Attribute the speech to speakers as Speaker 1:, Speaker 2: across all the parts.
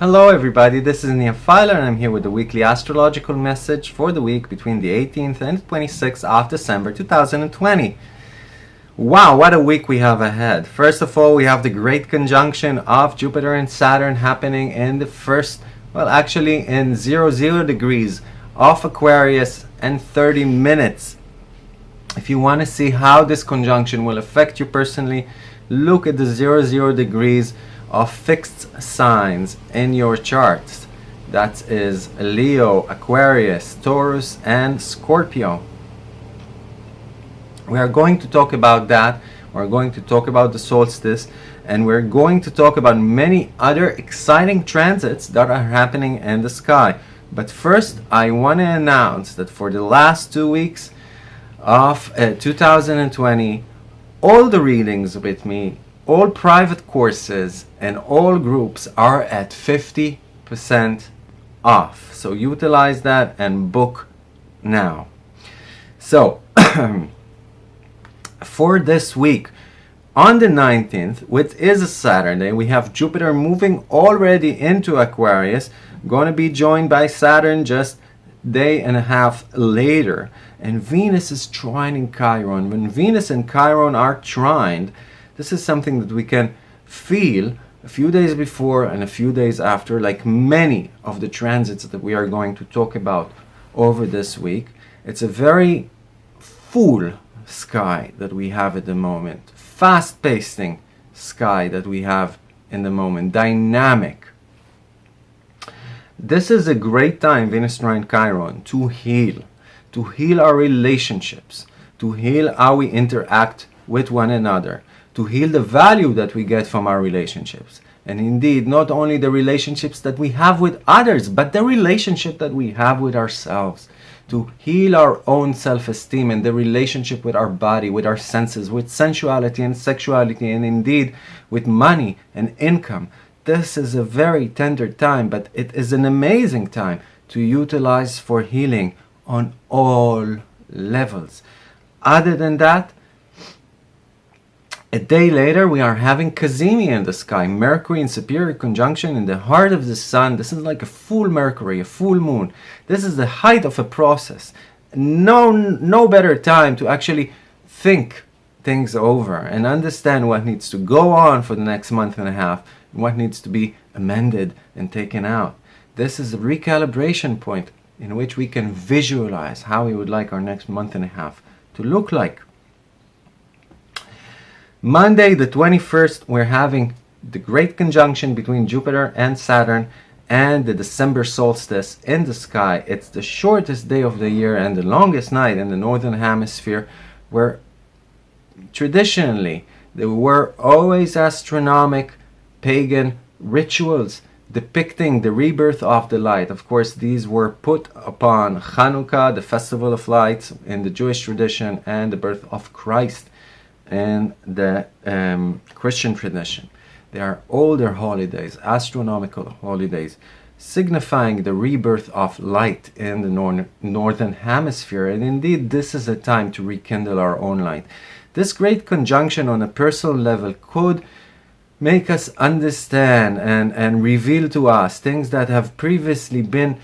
Speaker 1: Hello everybody, this is Nia Filer and I'm here with the weekly astrological message for the week between the 18th and 26th of December 2020. Wow, what a week we have ahead. First of all, we have the great conjunction of Jupiter and Saturn happening in the first, well actually in 0, 0 degrees of Aquarius and 30 minutes. If you want to see how this conjunction will affect you personally, look at the 0, 0 degrees of fixed signs in your charts. That is Leo, Aquarius, Taurus, and Scorpio. We are going to talk about that. We're going to talk about the solstice and we're going to talk about many other exciting transits that are happening in the sky. But first, I want to announce that for the last two weeks of uh, 2020, all the readings with me all private courses and all groups are at 50% off. So utilize that and book now. So for this week, on the 19th, which is a Saturday, we have Jupiter moving already into Aquarius, going to be joined by Saturn just day and a half later. And Venus is trining Chiron. When Venus and Chiron are trined, this is something that we can feel a few days before and a few days after, like many of the transits that we are going to talk about over this week. It's a very full sky that we have at the moment, fast-pacing sky that we have in the moment, dynamic. This is a great time, Venus trine Chiron, to heal, to heal our relationships, to heal how we interact with one another, to heal the value that we get from our relationships. And indeed, not only the relationships that we have with others, but the relationship that we have with ourselves. To heal our own self-esteem and the relationship with our body, with our senses, with sensuality and sexuality, and indeed with money and income. This is a very tender time, but it is an amazing time to utilize for healing on all levels. Other than that, a day later, we are having Cazimi in the sky, Mercury in superior conjunction in the heart of the sun. This is like a full Mercury, a full moon. This is the height of a process. No, no better time to actually think things over and understand what needs to go on for the next month and a half and what needs to be amended and taken out. This is a recalibration point in which we can visualize how we would like our next month and a half to look like. Monday the 21st, we're having the great conjunction between Jupiter and Saturn and the December solstice in the sky. It's the shortest day of the year and the longest night in the northern hemisphere where traditionally there were always astronomic pagan rituals depicting the rebirth of the light. Of course, these were put upon Hanukkah, the festival of lights in the Jewish tradition, and the birth of Christ and the um, Christian tradition. They are older holidays, astronomical holidays, signifying the rebirth of light in the nor northern hemisphere. And indeed, this is a time to rekindle our own light. This great conjunction on a personal level could make us understand and, and reveal to us things that have previously been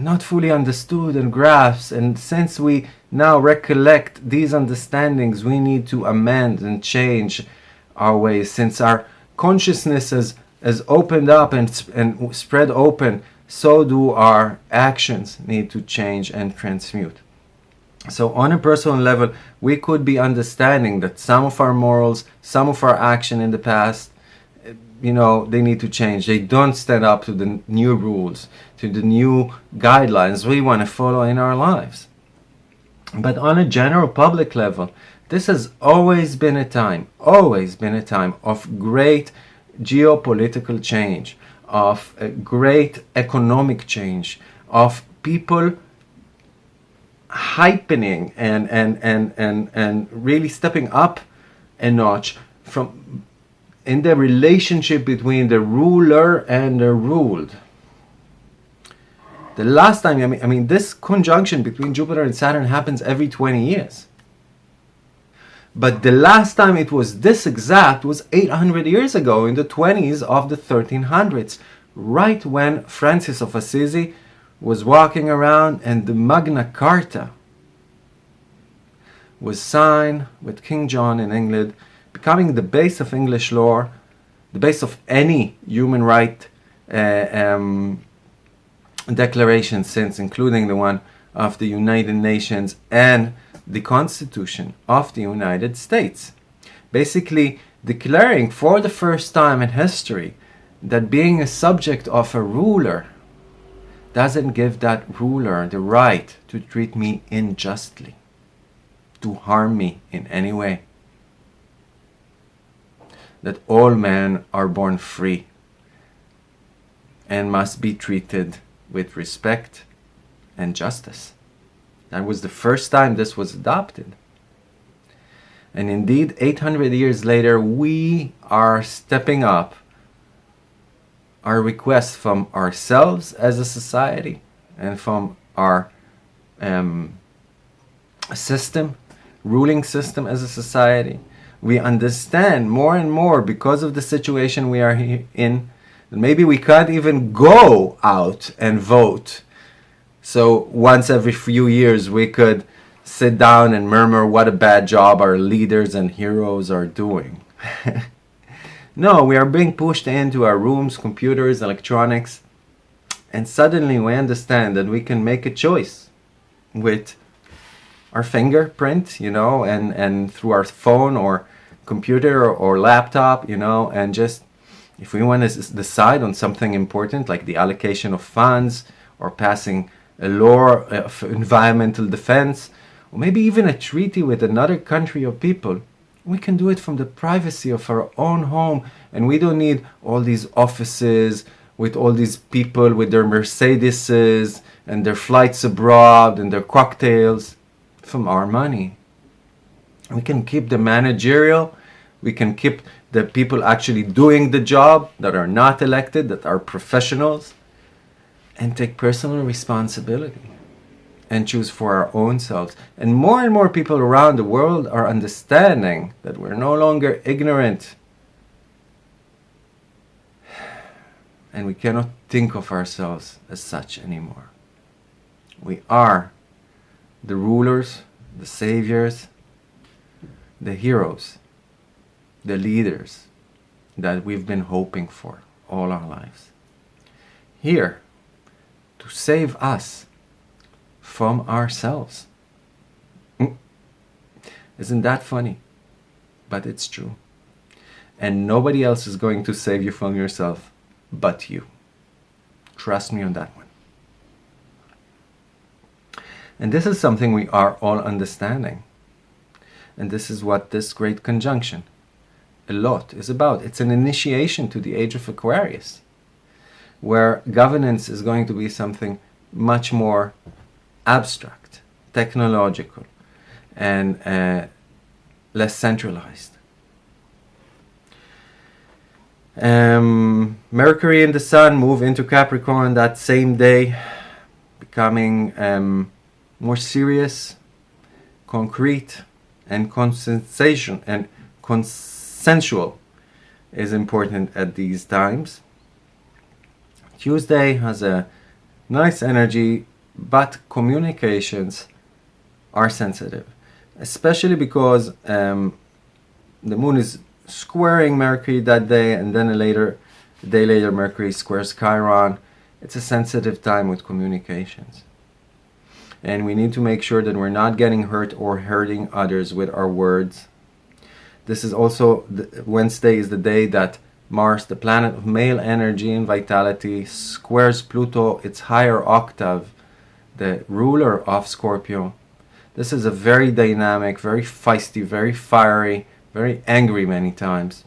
Speaker 1: not fully understood and grasped and since we now recollect these understandings we need to amend and change our ways. Since our consciousness has, has opened up and, and spread open so do our actions need to change and transmute. So on a personal level we could be understanding that some of our morals some of our action in the past you know, they need to change. They don't stand up to the new rules, to the new guidelines we want to follow in our lives. But on a general public level, this has always been a time, always been a time of great geopolitical change, of great economic change, of people hypening and, and, and, and, and really stepping up a notch from in the relationship between the ruler and the ruled. The last time, I mean, I mean, this conjunction between Jupiter and Saturn happens every 20 years. But the last time it was this exact was 800 years ago in the 20s of the 1300s, right when Francis of Assisi was walking around and the Magna Carta was signed with King John in England, becoming the base of English law, the base of any human right uh, um, declaration since, including the one of the United Nations and the Constitution of the United States. Basically, declaring for the first time in history that being a subject of a ruler doesn't give that ruler the right to treat me unjustly, to harm me in any way. That all men are born free and must be treated with respect and justice. That was the first time this was adopted. And indeed, 800 years later, we are stepping up our requests from ourselves as a society and from our um, system, ruling system as a society. We understand more and more because of the situation we are in maybe we can't even go out and vote. So once every few years we could sit down and murmur what a bad job our leaders and heroes are doing. no, we are being pushed into our rooms, computers, electronics, and suddenly we understand that we can make a choice with our fingerprint, you know, and, and through our phone or computer or, or laptop, you know, and just if we want to decide on something important like the allocation of funds or passing a law of environmental defense or maybe even a treaty with another country or people, we can do it from the privacy of our own home. And we don't need all these offices with all these people with their Mercedeses and their flights abroad and their cocktails from our money. We can keep the managerial, we can keep the people actually doing the job that are not elected, that are professionals, and take personal responsibility and choose for our own selves. And more and more people around the world are understanding that we're no longer ignorant and we cannot think of ourselves as such anymore. We are the rulers, the saviors, the heroes the leaders that we've been hoping for all our lives. Here to save us from ourselves. Mm. Isn't that funny? But it's true. And nobody else is going to save you from yourself but you. Trust me on that one. And this is something we are all understanding. And this is what this great conjunction a lot is about. It's an initiation to the age of Aquarius, where governance is going to be something much more abstract, technological, and uh, less centralized. Um, Mercury and the Sun move into Capricorn that same day, becoming um, more serious, concrete, and concentration and consensual is important at these times. Tuesday has a nice energy, but communications are sensitive, especially because um, the moon is squaring Mercury that day, and then a later a day later Mercury squares Chiron. It's a sensitive time with communications. And we need to make sure that we're not getting hurt or hurting others with our words. This is also, the, Wednesday is the day that Mars, the planet of male energy and vitality, squares Pluto, its higher octave, the ruler of Scorpio. This is a very dynamic, very feisty, very fiery, very angry many times,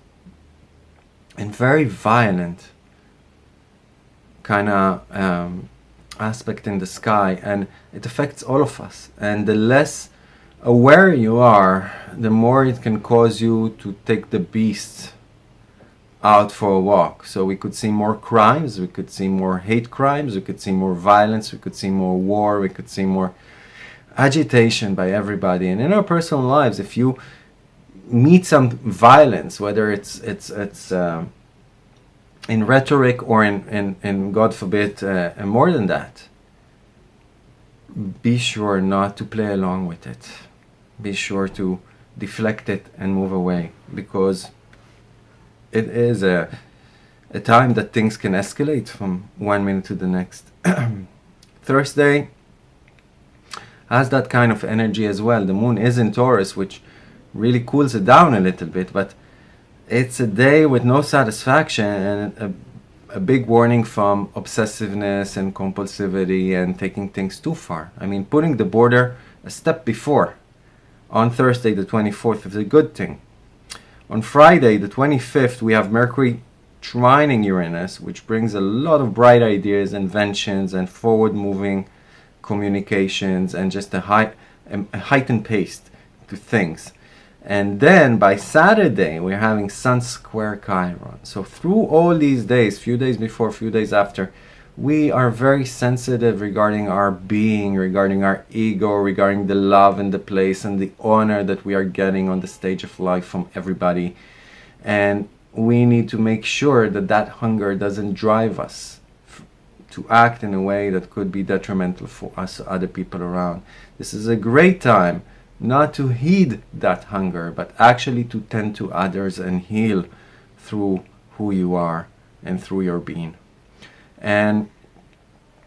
Speaker 1: and very violent. Kind of um, aspect in the sky. And it affects all of us. And the less aware you are, the more it can cause you to take the beast out for a walk. So we could see more crimes, we could see more hate crimes, we could see more violence, we could see more war, we could see more agitation by everybody. And in our personal lives, if you meet some violence, whether it's it's it's uh, in rhetoric or in in, in God forbid uh, more than that, be sure not to play along with it. Be sure to deflect it and move away because it is a a time that things can escalate from one minute to the next. Thursday has that kind of energy as well. The moon is in Taurus, which really cools it down a little bit, but it's a day with no satisfaction and a, a big warning from obsessiveness and compulsivity and taking things too far. I mean, putting the border a step before on Thursday, the 24th, is a good thing. On Friday, the 25th, we have Mercury trining Uranus, which brings a lot of bright ideas, inventions, and forward moving communications and just a, high, a heightened pace to things. And then by Saturday, we're having Sun square Chiron. So through all these days, few days before, few days after, we are very sensitive regarding our being, regarding our ego, regarding the love and the place and the honor that we are getting on the stage of life from everybody. And we need to make sure that that hunger doesn't drive us to act in a way that could be detrimental for us or other people around. This is a great time not to heed that hunger, but actually to tend to others and heal through who you are and through your being. And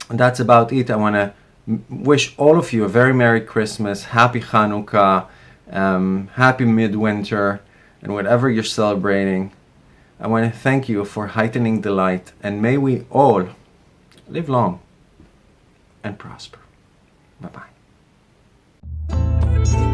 Speaker 1: that's about it. I want to wish all of you a very Merry Christmas, Happy Hanukkah, um, Happy Midwinter, and whatever you're celebrating. I want to thank you for heightening the light, and may we all live long and prosper. Bye bye. Thank you.